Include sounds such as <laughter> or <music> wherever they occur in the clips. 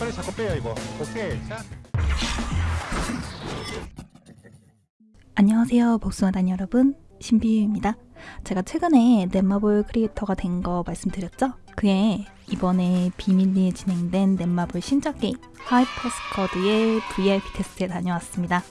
빨리 자꾸 빼요 이거. 오케이. 자. 안녕하세요 복숭아단 여러분. 신비유입니다. 제가 최근에 넷마블 creator가 된 거 말씀드렸죠? 그에 이번에 비밀리에 진행된 넷마블 신작 게임 하이프스쿼드의 VIP 테스트에 다녀왔습니다.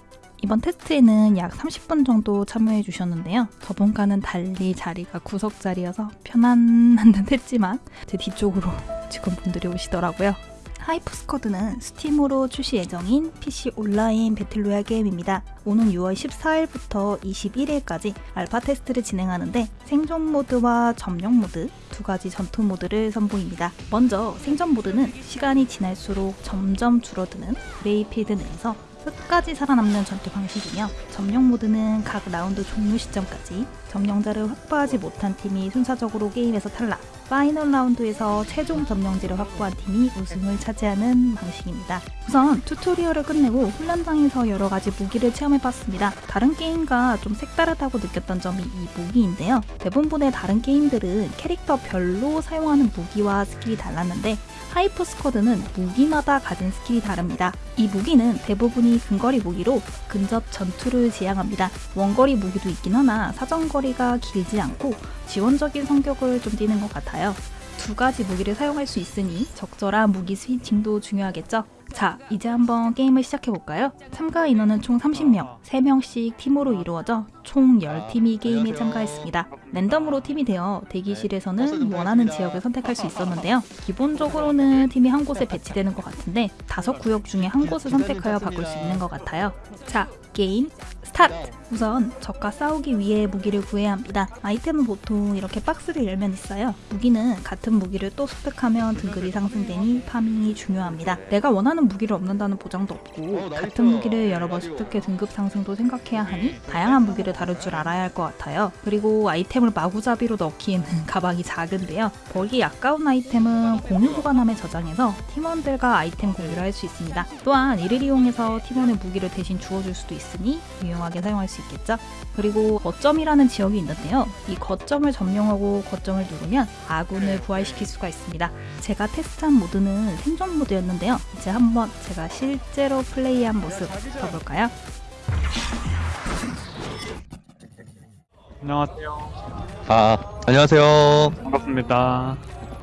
이번 테스트에는 약 30분 정도 참여해 주셨는데요. 저번과는 달리 자리가 구석 자리여서 편안한 <laughs> 듯 했지만 제 뒤쪽으로 직원분들이 오시더라고요 하이프스쿼드는 스팀으로 출시 예정인 PC 온라인 battle royale 게임입니다. 오는 6월 14일부터 21일까지 알파 테스트를 진행하는데 생존 모드와 점령 모드 두 가지 전투 모드를 선보입니다. 먼저 생존 모드는 시간이 지날수록 점점 줄어드는 play field 내에서 끝까지 살아남는 전투 방식이며 점령 모드는 각 라운드 종료 시점까지 점령지를 확보하지 못한 팀이 순차적으로 게임에서 탈락 final 라운드에서 최종 점령지를 확보한 팀이 우승을 차지하는 방식입니다. 우선 tutorial을 끝내고 훈련장에서 여러 가지 무기를 체험해봤습니다. 다른 게임과 좀 색다르다고 느꼈던 점이 이 무기인데요. 대부분의 다른 게임들은 캐릭터별로 사용하는 무기와 skill이 달랐는데 하이프 스쿼드는 무기마다 가진 skill이 다릅니다. 이 무기는 대부분이 근거리 무기로 근접 전투를 지향합니다. 원거리 무기도 있긴 하나 사정거리 가 길지 않고 지원적인 성격을 좀 띠는 것 같아요. 두 가지 무기를 사용할 수 있으니 적절한 무기 스위칭도 중요하겠죠? 자, 이제 한번 게임을 시작해볼까요? 참가 인원은 총 30명, 3명씩 팀으로 이루어져 총 10팀이 게임에 참가했습니다. 랜덤으로 팀이 되어 대기실에서는 원하는 지역을 선택할 수 있었는데요. 기본적으로는 팀이 한 곳에 배치되는 것 같은데 다섯 구역 중에 한 곳을 선택하여 바꿀 수 있는 것 같아요. 자, 게임 스타트! 우선 적과 싸우기 위해 무기를 구해야 합니다. 아이템은 보통 이렇게 박스를 열면 있어요. 무기는 같은 무기를 또 습득하면 등급이 상승되니 farming이 중요합니다. 내가 원하는 무기를 얻는다는 보장도 없고 같은 무기를 여러 번 습득해 등급 상승도 생각해야 하니 다양한 무기를 다룰 줄 알아야 할 것 같아요. 그리고 아이템을 마구잡이로 넣기에는 <laughs> 가방이 작은데요. 버리기 아까운 아이템은 공유 보관함에 저장해서 팀원들과 아이템 공유를 할 수 있습니다. 또한 이를 이용해서 팀원의 무기를 대신 주워줄 수도 있 으니 유용하게 사용할 수 있겠죠. 그리고 거점이라는 지역이 있는데요. 이 거점을 점령하고 거점을 누르면 아군을 부활시킬 수가 있습니다. 제가 테스트한 모드는 생존 모드였는데요. 이제 한번 제가 실제로 플레이한 모습 봐볼까요? 안녕하세요. 아, 안녕하세요. 반갑습니다.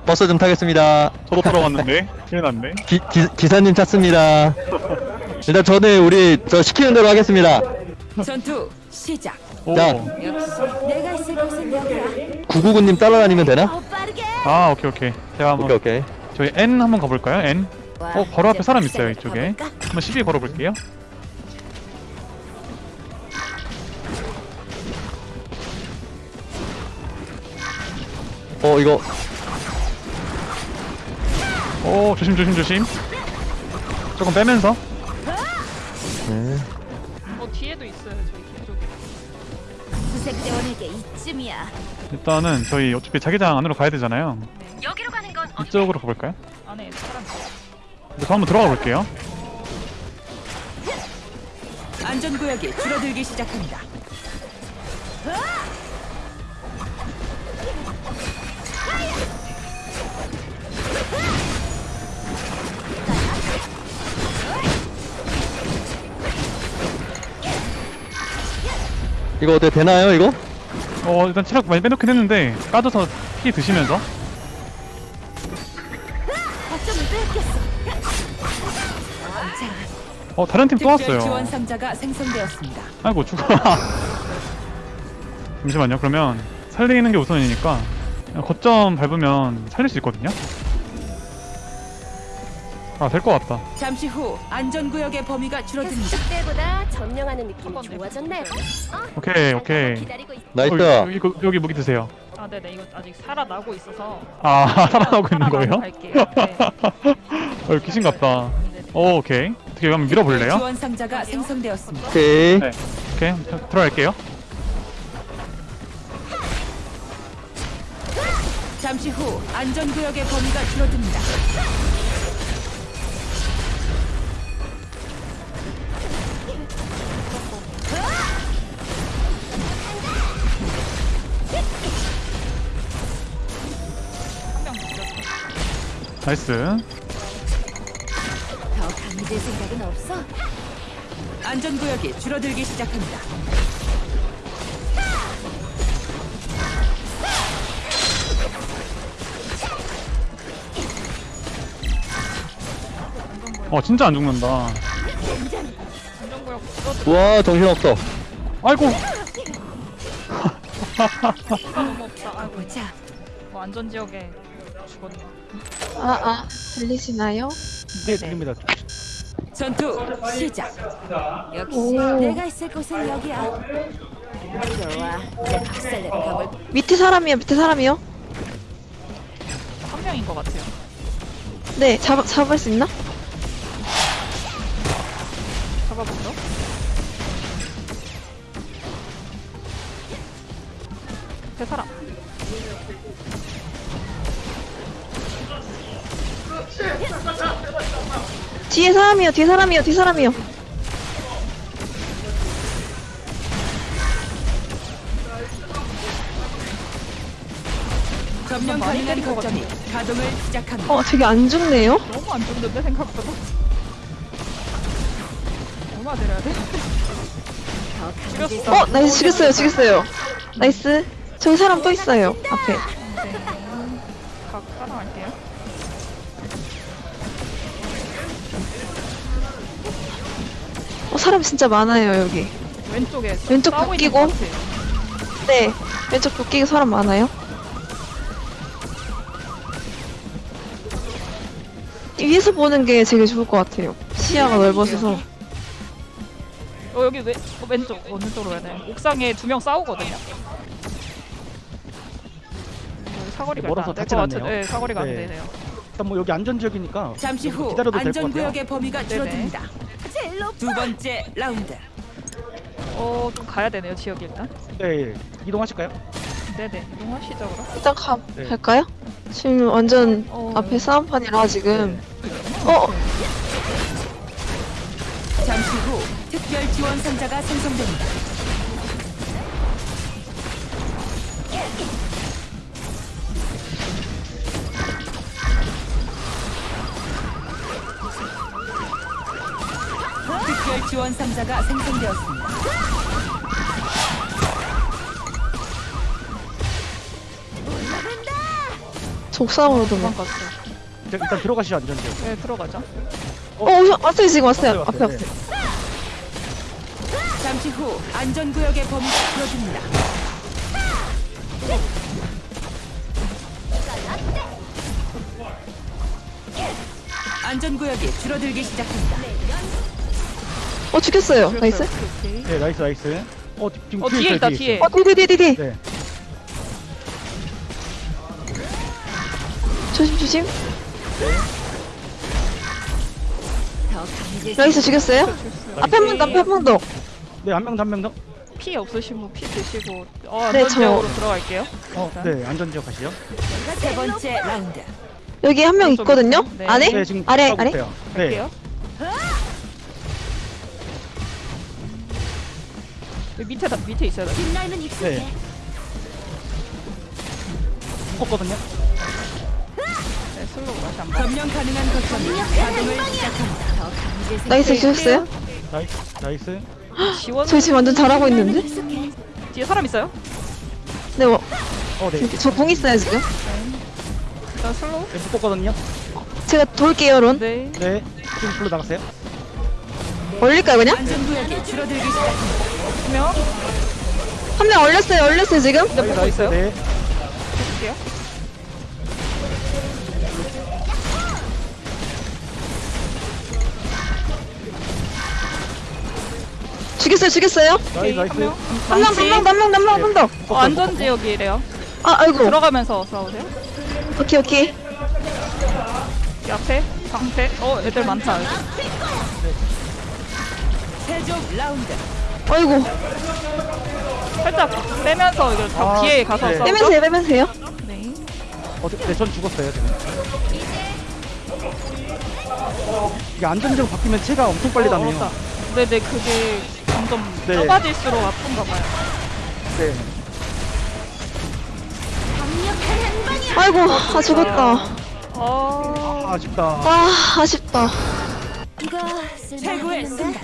버스 좀 타겠습니다. 저도 들어갔는데 큰일 났네. 기, 기, 기사님 찾습니다. <laughs> 일단 저는 우리 저 시키는 대로 하겠습니다. 전투 시작. 오. 자. 내가 있을 곳은 여기야. 999님 따라다니면 되나? 아 오케이 오케이. 제가 한번 오케이, 오케이. 저희 N 한번 가볼까요? N. 어 바로 앞에 사람 있어요 이쪽에. 한번 시비 걸어볼게요. 어, 이거, 오 조심 조심 조심. 조금 빼면서. 네. 어 뒤에도 있어요 저희 뒤쪽에 수색대원에게 이쯤이야. 일단은 저희 어차피 자기장 안으로 가야 되잖아요. 여기로 가는 건 이쪽으로 가볼까요? 안에 사람 저 한번 들어가 볼게요. 안전구역이 줄어들기 시작합니다. 이거 어떻게 되나요, 이거? 어 일단 체력 많이 빼놓긴 했는데 까져서 피 드시면서. 어 다른 팀 또 특별 왔어요. 지원 상자가 생성되었습니다. 아이고 죽어 <laughs> 잠시만요 그러면 살리는 게 우선이니까 거점 밟으면 살릴 수 있거든요 아 될 것 같다 잠시 후 안전구역의 범위가 줄어듭니다. 때보다 점령하는 느낌이 한번 좋아졌네. 오케이 오케이 기다리고 있... nice. 어, 여기, 여기, 여기 무기 드세요 아 네네 이거 아직 살아나고 있어서 아 <laughs> 살아나고 있는 거예요? 갈게요 네. <laughs> 어 귀신 같다 오 오케이 어떻게 한번 밀어볼래요? 지원 상자가 생성되었습니다. 오케이. 네. 오케이 들- 들어갈게요 잠시 후 안전구역의 범위가 줄어듭니다. 나이스 잊을 생각은 없어? 안전구역이 줄어들기 시작합니다. 어 진짜 안 죽는다 와 정신없어 아이고 너무 없다. 아이고 자, 뭐 안전지역에 죽었네. 아, 아, 들리시나요? 네, 들립니다. 전투 시작. 역시 오. 내가 있을 곳은 여기야. 좋아, 이제 박살내러 가볼. 밑에 사람이요, 밑에 사람이요? 한 명인 것 같아요. 네, 잡, 잡을 수 있나? 잡아보죠. 제 사람. 뒤에 사람이요, 뒤에 사람이요, 뒤에 사람이요. 점령 가능한 거점이 가동을 시작합니다. 어, 되게 안 죽네요? 너무 안 좋은데 생각보다. 얼마 내려야 돼? 죽였어. 어, nice, 죽였어요, 죽였어요. nice. 저기 사람 또 있어요, 앞에. 네. 각 따라갈게요. 사람 진짜 많아요, 여기. 왼쪽에 왼쪽 싸우고 있는 바뀌고. 것 같아. 네, 왼쪽 도끼가 사람 많아요. 위에서 보는 게 되게 좋을 것 같아요. 시야가 넓어서. 어, 여기 왼, 어, 왼쪽 어느 쪽으로 가야 돼? 옥상에 두 명 싸우거든요. 사거리가 멀어서 안될것 닿진 같은. 않네요. 네, 사거리가 안 네. 되네요. 일단 뭐 여기 안전 지역이니까 잠시 후 기다려도 될것 같아요. 안전구역의 범위가. 줄어듭니다. 두 번째 라운드. 어, 좀 가야 되네요, 지역이 일단. 네, 이동하실까요? 네네, 이동하시죠, 그럼. 일단 가, 네. 갈까요? 지금 완전 어, 앞에 싸움판이라 지금. 어, 잠시 후 특별 지원 상자가 생성됩니다. 지원 상자가 생성되었습니다. 옥상으로 도망. 도망갔어. 일단, 일단 들어가시죠 안전지역. 네, 들어가자. 어, 오셔, 왔어요, 지금 왔어요. 왔어요, 앞에 왔어요. 왔어요. 잠시 후 안전구역의 범위가 줄어듭니다. 안전구역이 줄어들기 시작합니다. 어, 죽였어요. nice. 오케이, 오케이. 네, nice nice. 어, 뒤- 지금 어, 뒤에 있어요, 있다. 뒤에. 어, 뒤, 뒤, 뒤, 뒤. 네. 조심, 조심. 더 강해질 나이스, 죽였어요? 앞에 한번 더, 앞에 한번 더. 네, 한 명 더, 한명 더. 피 없으신 분 피 드시고 어, 네, 안전지역으로 들어갈게요. 어, 네, 안전지역 가시죠. 세 번째 라운드. 여기 한 명 있거든요? 네. 안에? 네, 지금 아래, 가고 아래? 있어요. 네, 갈게요. 여기 밑에 다 밑에 있어요. 빛날면 익숙해. 네. 묶었거든요. 네, 슬로우 다시 한 번. 점령 가능한 거점이 가동을 시작합니다. 더 강해질 생각. 나이스, 죽였어요? 나이스, 나이스. 지원 저 지금 완전 잘하고 있는데? 익숙해. 뒤에 사람 있어요? 네, 뭐, 어, 네. 저공 있어요, 지금? 일단 슬로우. 네, 묶었거든요. 제가 돌게요, 론. 네. 네, 지금 불러 나갔어요. 올릴까요, 그냥? 안전구역이 줄어들기 시작합니다. 두 명. 한 명 얼렸어요, 얼렸어요, 지금? 네, 보고 있어요. 네, 볼게요. 죽였어요, 죽였어요? nice. 한 명. 한 명, 한 명, 한 명, 한 명, 한 명 더. 어, 안전 지역이래요. 아, 아이고. 들어가면서 싸우세요. 오케이, 오케이. 이 앞에 방패. 어, 애들 많다. 여기. 최종 라운드. 아이고. 살짝 빼면서 다 아, 뒤에 가서 네. 싸우죠. 빼면서 해, 빼면서 해요. 네. 어, 네, 전 죽었어요, 지금. 이게 안전지역 바뀌면 체가 엄청 빨리 어, 다네요. 어렵다. 네네 그게 점점 네. 좁아질수록 아픈가 봐요. 네. 아이고, 아, 죽었다. 어... 아, 아쉽다. 아, 아쉽다. 이거 최고의 쓸만하겠는데?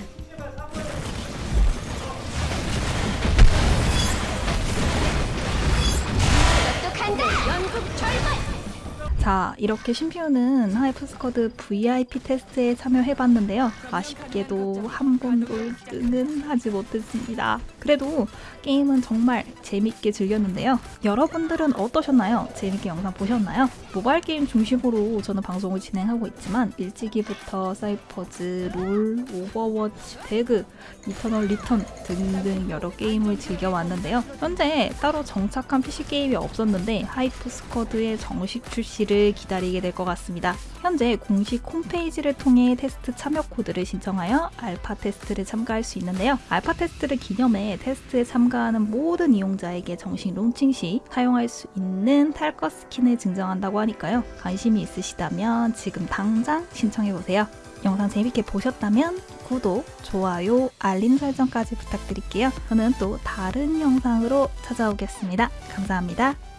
간. 똑똑한데 연극 절반. 자, 이렇게 심피우는 하이프스쿼드 VIP 테스트에 참여해봤는데요. 아쉽게도 한 번도 1등은 하지 못했습니다. 그래도 게임은 정말 재밌게 즐겼는데요. 여러분들은 어떠셨나요? 재밌게 영상 보셨나요? 모바일 게임 중심으로 저는 방송을 진행하고 있지만 일찍이부터 사이퍼즈, 롤, 오버워치, 배그, 이터널 리턴 등등 여러 게임을 즐겨왔는데요. 현재 따로 정착한 PC 게임이 없었는데 하이프 스쿼드의 정식 출시를 기다리게 될 것 같습니다. 현재 공식 홈페이지를 통해 테스트 참여 코드를 신청하여 알파 테스트를 참가할 수 있는데요. 알파 테스트를 기념해 테스트에 참가하는 모든 이용자에게 정식 론칭 시 사용할 수 있는 탈것 스킨을 증정한다고 하니까요. 관심이 있으시다면 지금 당장 신청해보세요. 영상 재밌게 보셨다면 구독, 좋아요, 알림 설정까지 부탁드릴게요. 저는 또 다른 영상으로 찾아오겠습니다. 감사합니다.